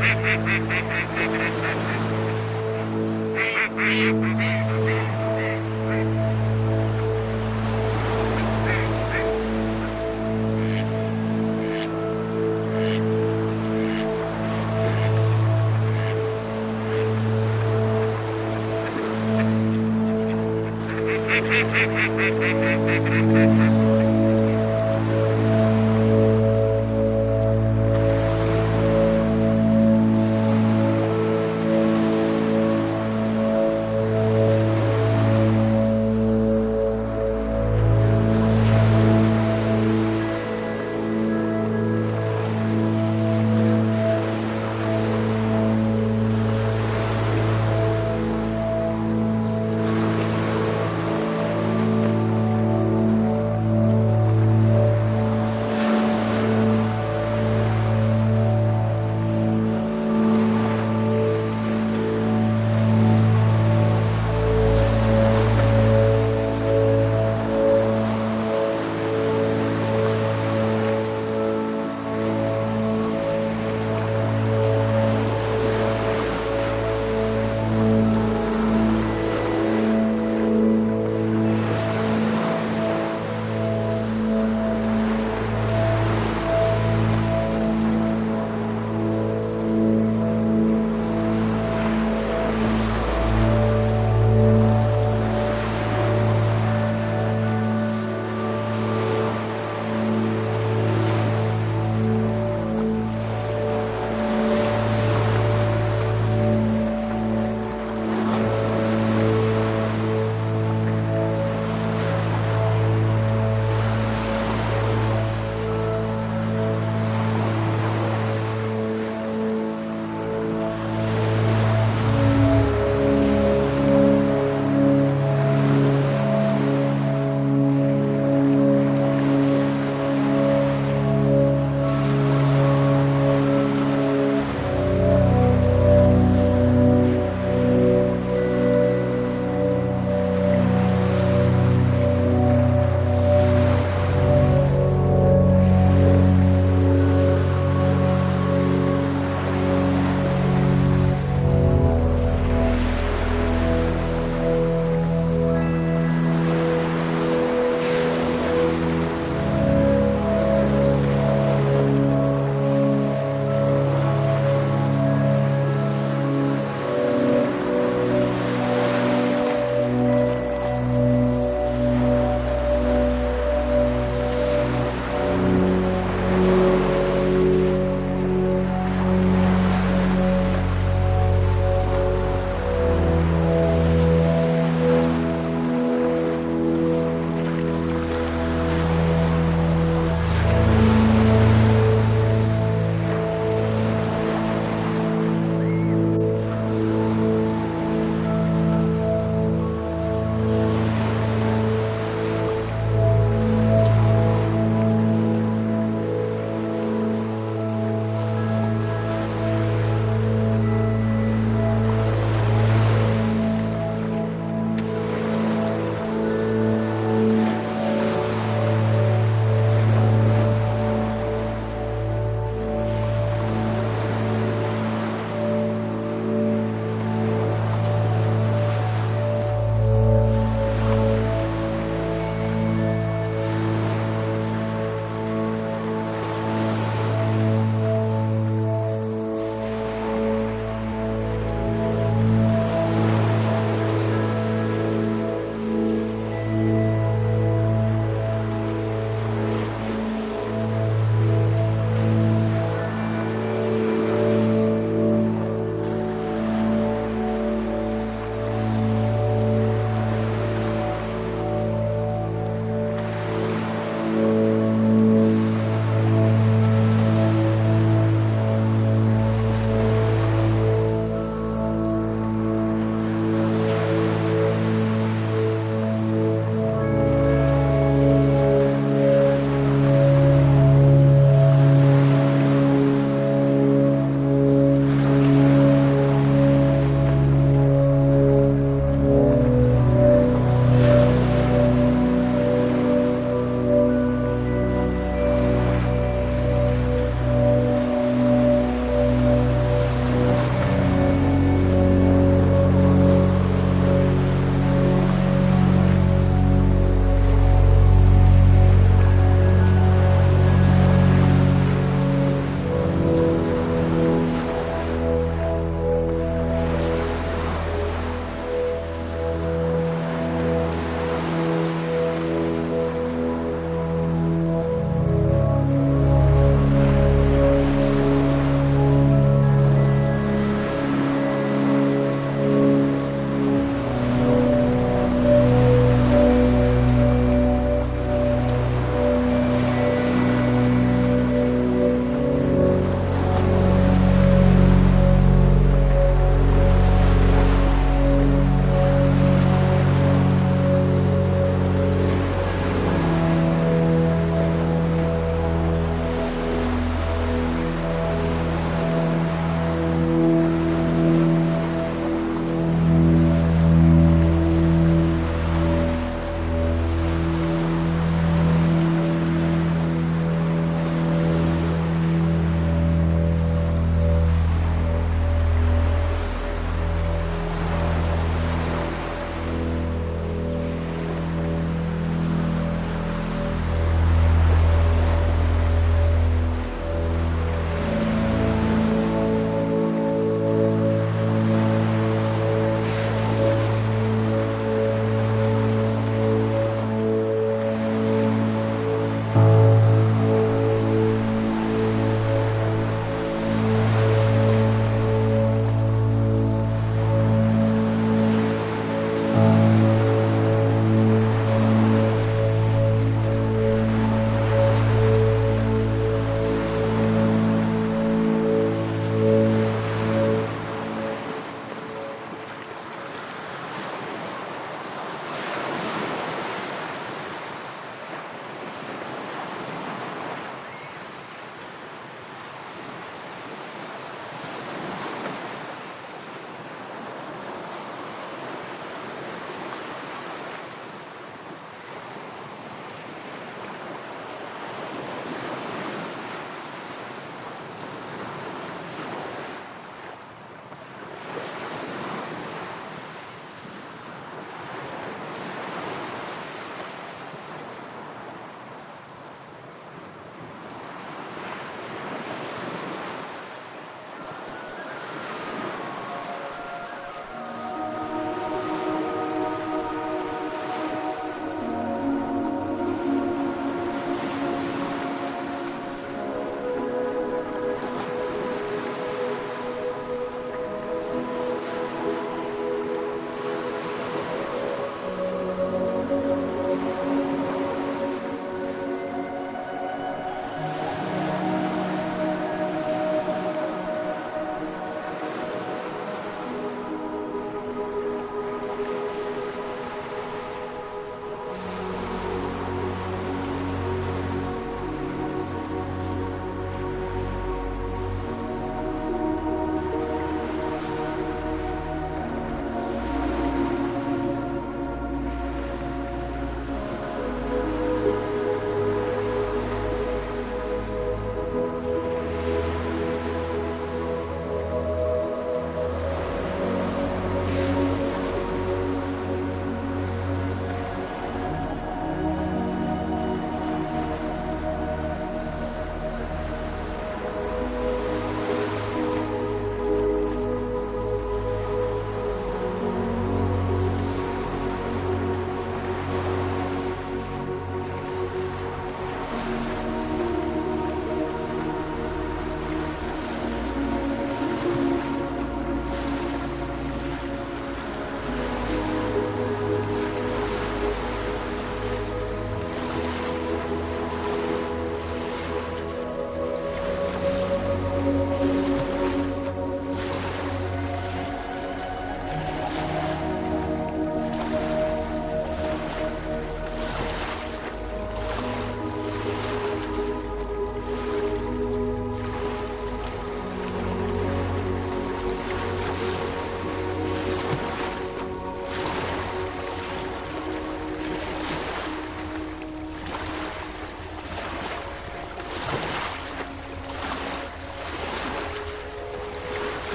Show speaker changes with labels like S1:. S1: Ha ha ha ha!